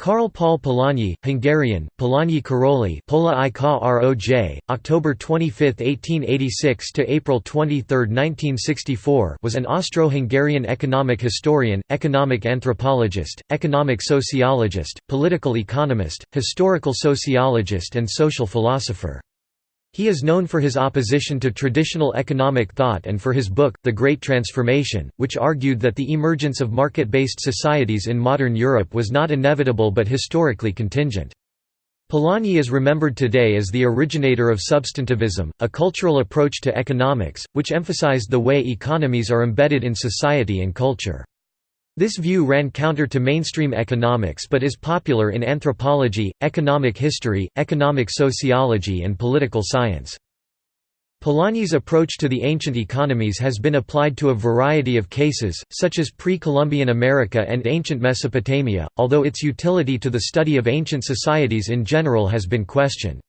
Karl Paul Polanyi, Hungarian, Polanyi Karoli Pola i Roj, October 25, 1886 to April 23, 1964 was an Austro-Hungarian economic historian, economic anthropologist, economic sociologist, political economist, historical sociologist and social philosopher. He is known for his opposition to traditional economic thought and for his book, The Great Transformation, which argued that the emergence of market-based societies in modern Europe was not inevitable but historically contingent. Polanyi is remembered today as the originator of substantivism, a cultural approach to economics, which emphasized the way economies are embedded in society and culture. This view ran counter to mainstream economics but is popular in anthropology, economic history, economic sociology and political science. Polanyi's approach to the ancient economies has been applied to a variety of cases, such as pre-Columbian America and ancient Mesopotamia, although its utility to the study of ancient societies in general has been questioned.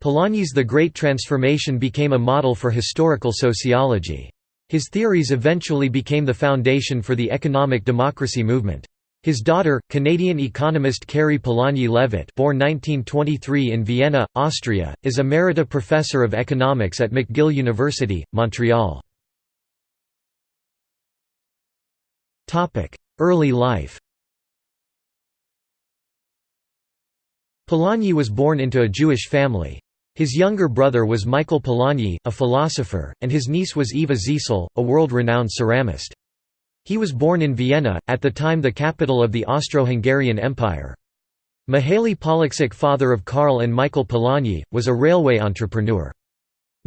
Polanyi's The Great Transformation became a model for historical sociology. His theories eventually became the foundation for the economic democracy movement. His daughter, Canadian economist Kari Polanyi Levitt born 1923 in Vienna, Austria, is Emerita Professor of Economics at McGill University, Montreal. Early life Polanyi was born into a Jewish family. His younger brother was Michael Polanyi, a philosopher, and his niece was Eva Zeisel, a world-renowned ceramist. He was born in Vienna, at the time the capital of the Austro-Hungarian Empire. Mihaly Pollacsek father of Karl and Michael Polanyi, was a railway entrepreneur.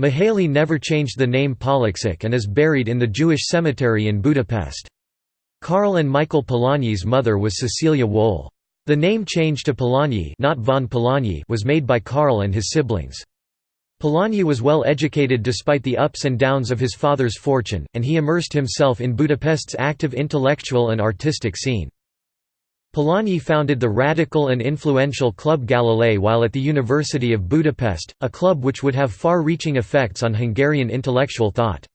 Mihaly never changed the name Pollacsek and is buried in the Jewish cemetery in Budapest. Karl and Michael Polanyi's mother was Cecilia Wohl. The name change to Polanyi, not von Polanyi was made by Karl and his siblings. Polanyi was well educated despite the ups and downs of his father's fortune, and he immersed himself in Budapest's active intellectual and artistic scene. Polanyi founded the radical and influential Club Galilei while at the University of Budapest, a club which would have far-reaching effects on Hungarian intellectual thought.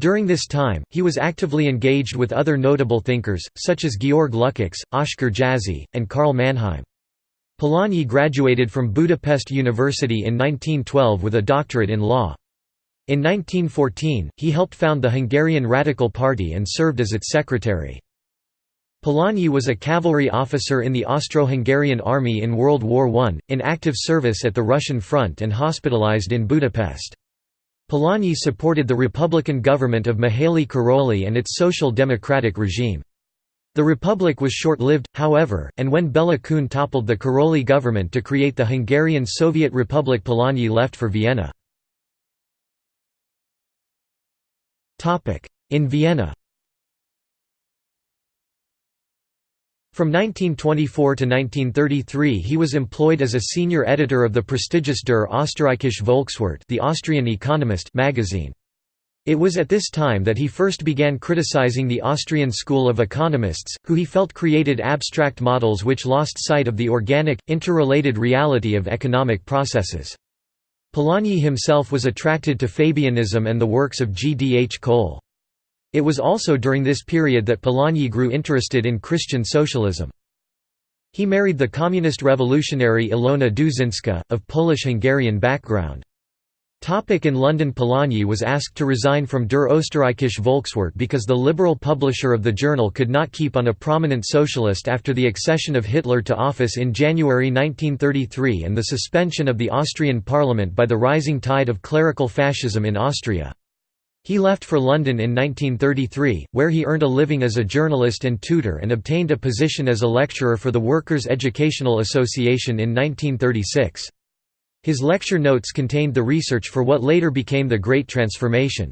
During this time, he was actively engaged with other notable thinkers, such as Georg Lukács, Oskar Jászi, and Karl Mannheim. Polanyi graduated from Budapest University in 1912 with a doctorate in law. In 1914, he helped found the Hungarian Radical Party and served as its secretary. Polanyi was a cavalry officer in the Austro-Hungarian army in World War I, in active service at the Russian front and hospitalized in Budapest. Polanyi supported the Republican government of Mihaly Károlyi and its social democratic regime. The republic was short-lived, however, and when Bela Kun toppled the Károlyi government to create the Hungarian Soviet Republic Polanyi left for Vienna. In Vienna From 1924 to 1933 he was employed as a senior editor of the prestigious Der Österreichische Volkswirt the Austrian Economist magazine. It was at this time that he first began criticizing the Austrian school of economists, who he felt created abstract models which lost sight of the organic, interrelated reality of economic processes. Polanyi himself was attracted to Fabianism and the works of G. D. H. Cole. It was also during this period that Polanyi grew interested in Christian socialism. He married the communist revolutionary Ilona Duszyńska, of Polish-Hungarian background. Topic in London Polanyi was asked to resign from Der Österreichische Volkswirt because the liberal publisher of the journal could not keep on a prominent socialist after the accession of Hitler to office in January 1933 and the suspension of the Austrian parliament by the rising tide of clerical fascism in Austria. He left for London in 1933, where he earned a living as a journalist and tutor and obtained a position as a lecturer for the Workers' Educational Association in 1936. His lecture notes contained the research for what later became the Great Transformation.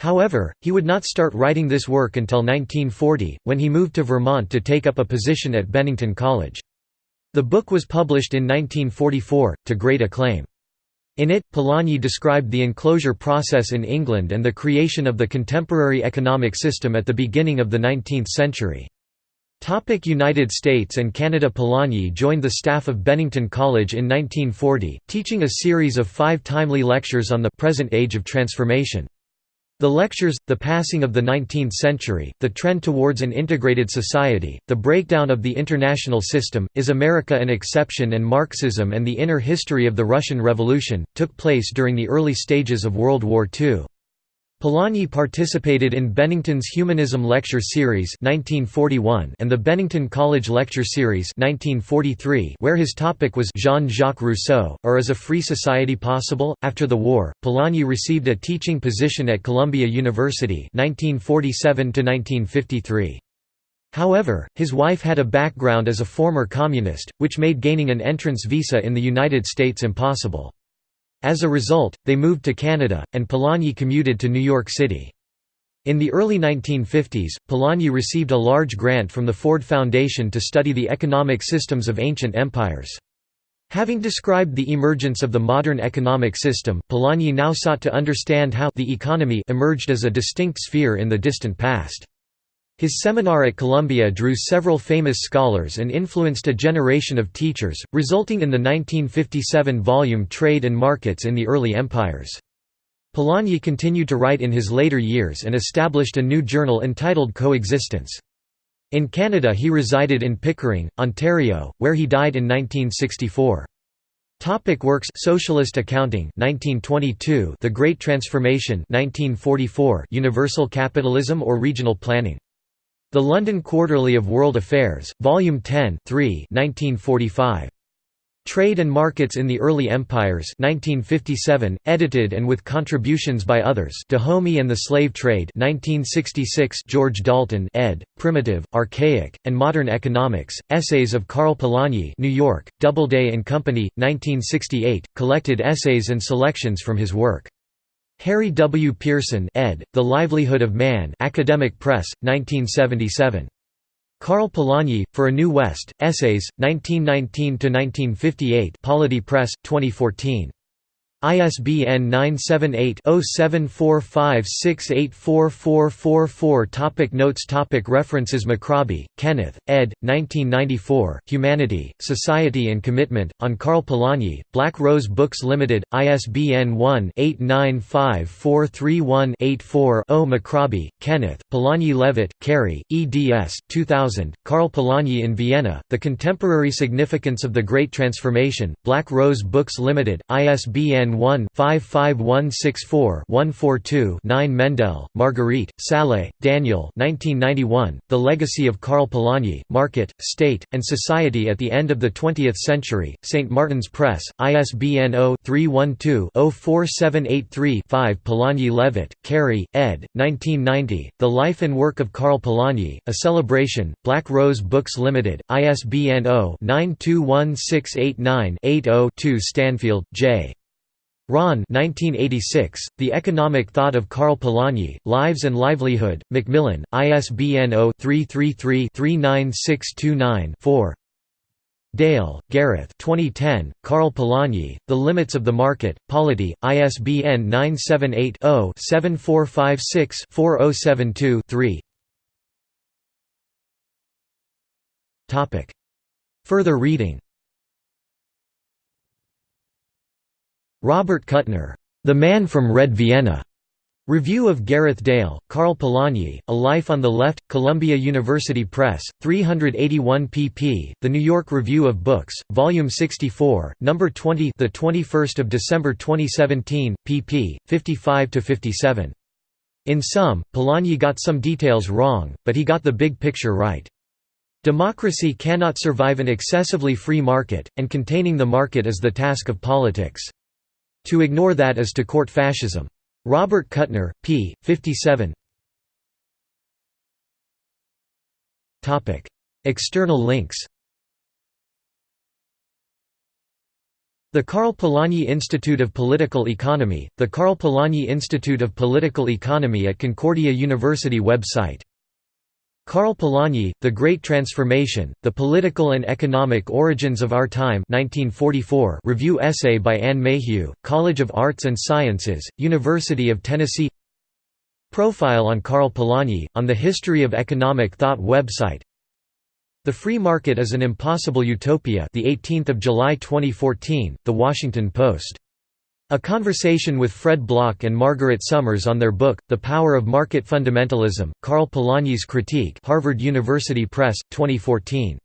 However, he would not start writing this work until 1940, when he moved to Vermont to take up a position at Bennington College. The book was published in 1944, to great acclaim. In it, Polanyi described the enclosure process in England and the creation of the contemporary economic system at the beginning of the 19th century. United States and Canada Polanyi joined the staff of Bennington College in 1940, teaching a series of five timely lectures on the present age of transformation. The lectures, The Passing of the Nineteenth Century, The Trend Towards an Integrated Society, The Breakdown of the International System, Is America an Exception and Marxism and the Inner History of the Russian Revolution, took place during the early stages of World War II. Polanyi participated in Bennington's Humanism Lecture Series 1941 and the Bennington College Lecture Series 1943 where his topic was Jean-Jacques Rousseau, or Is a Free Society Possible? After the war, Polanyi received a teaching position at Columbia University 1947 -1953. However, his wife had a background as a former communist, which made gaining an entrance visa in the United States impossible. As a result, they moved to Canada, and Polanyi commuted to New York City. In the early 1950s, Polanyi received a large grant from the Ford Foundation to study the economic systems of ancient empires. Having described the emergence of the modern economic system, Polanyi now sought to understand how the economy emerged as a distinct sphere in the distant past. His seminar at Columbia drew several famous scholars and influenced a generation of teachers, resulting in the 1957 volume Trade and Markets in the Early Empires. Polanyi continued to write in his later years and established a new journal entitled Coexistence. In Canada he resided in Pickering, Ontario, where he died in 1964. Topic works Socialist Accounting 1922 The Great Transformation 1944 Universal Capitalism or Regional Planning the London Quarterly of World Affairs, Volume 10 3 1945. Trade and Markets in the Early Empires 1957, edited and with contributions by others Dahomey and the Slave Trade 1966 George Dalton ed., Primitive, Archaic, and Modern Economics, Essays of Karl Polanyi New York, Doubleday and Company, 1968, collected essays and selections from his work. Harry W. Pearson ed., The Livelihood of Man Academic Press, 1977. Karl Polanyi, For a New West, Essays, 1919–1958 Polity Press, 2014. ISBN 978-0745684444 Topic Notes Topic References McRobbie, Kenneth, ed. 1994, Humanity, Society and Commitment, on Karl Polanyi, Black Rose Books Limited, ISBN 1-895431-84 O. McRobbie, Kenneth, Polanyi Levitt, Kari, eds. 2000, Karl Polanyi in Vienna, The Contemporary Significance of the Great Transformation, Black Rose Books Limited, ISBN 1-55164-142-9 Mendell, Marguerite, Salée, Daniel The Legacy of Karl Polanyi, Market, State, and Society at the End of the Twentieth Century, St. Martin's Press, ISBN 0-312-04783-5 Polanyi Levitt, Kari, ed. 1990, The Life and Work of Karl Polanyi, A Celebration, Black Rose Books Limited, ISBN 0-921689-80-2 Stanfield, J. Ron 1986, The Economic Thought of Karl Polanyi, Lives and Livelihood, Macmillan, ISBN 0-333-39629-4 Dale, Gareth 2010, Karl Polanyi, The Limits of the Market, Polity, ISBN 978-0-7456-4072-3 Further reading Robert Kuttner, The Man from Red Vienna. Review of Gareth Dale, Karl Polanyi, A Life on the Left, Columbia University Press, 381 pp. The New York Review of Books, Volume 64, Number 20, the 21st of December 2017, pp. 55 to 57. In sum, Polanyi got some details wrong, but he got the big picture right. Democracy cannot survive an excessively free market, and containing the market is the task of politics. To ignore that is to court fascism. Robert Kuttner, p. 57 External links The Karl Polanyi Institute of Political Economy, the Karl Polanyi Institute of Political Economy at Concordia University website Karl Polanyi, The Great Transformation, The Political and Economic Origins of Our Time 1944 review essay by Anne Mayhew, College of Arts and Sciences, University of Tennessee. Profile on Karl Polanyi, on the History of Economic Thought website. The Free Market is an Impossible Utopia the 18th of July 2014, The Washington Post A conversation with Fred Block and Margaret Somers on their book, The Power of Market Fundamentalism, Karl Polanyi's Critique Harvard University Press, 2014.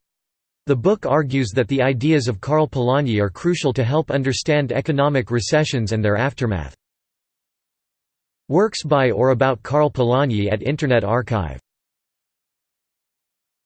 The book argues that the ideas of Karl Polanyi are crucial to help understand economic recessions and their aftermath. Works by or about Karl Polanyi at Internet Archive